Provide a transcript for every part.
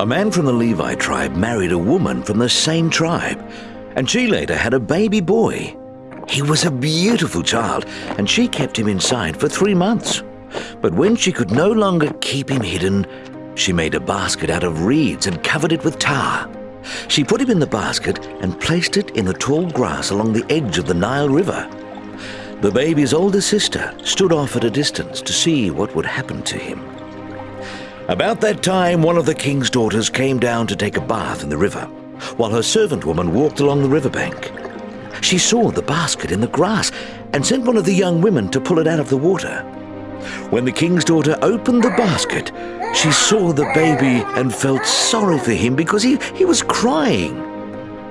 A man from the Levi tribe married a woman from the same tribe, and she later had a baby boy. He was a beautiful child, and she kept him inside for three months. But when she could no longer keep him hidden, she made a basket out of reeds and covered it with tar. She put him in the basket and placed it in the tall grass along the edge of the Nile River. The baby's older sister stood off at a distance to see what would happen to him. About that time, one of the king's daughters came down to take a bath in the river, while her servant woman walked along the riverbank. She saw the basket in the grass and sent one of the young women to pull it out of the water. When the king's daughter opened the basket, she saw the baby and felt sorry for him because he, he was crying.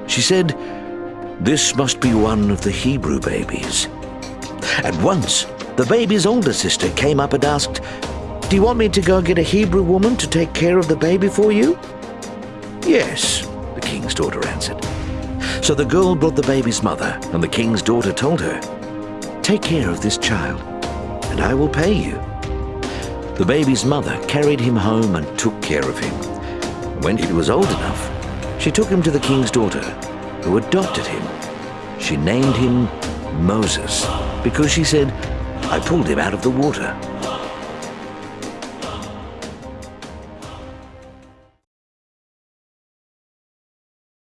She said, This must be one of the Hebrew babies. At once, the baby's older sister came up and asked, do you want me to go and get a Hebrew woman to take care of the baby for you? Yes, the king's daughter answered. So the girl brought the baby's mother, and the king's daughter told her, Take care of this child, and I will pay you. The baby's mother carried him home and took care of him. When he was old enough, she took him to the king's daughter, who adopted him. She named him Moses, because she said, I pulled him out of the water.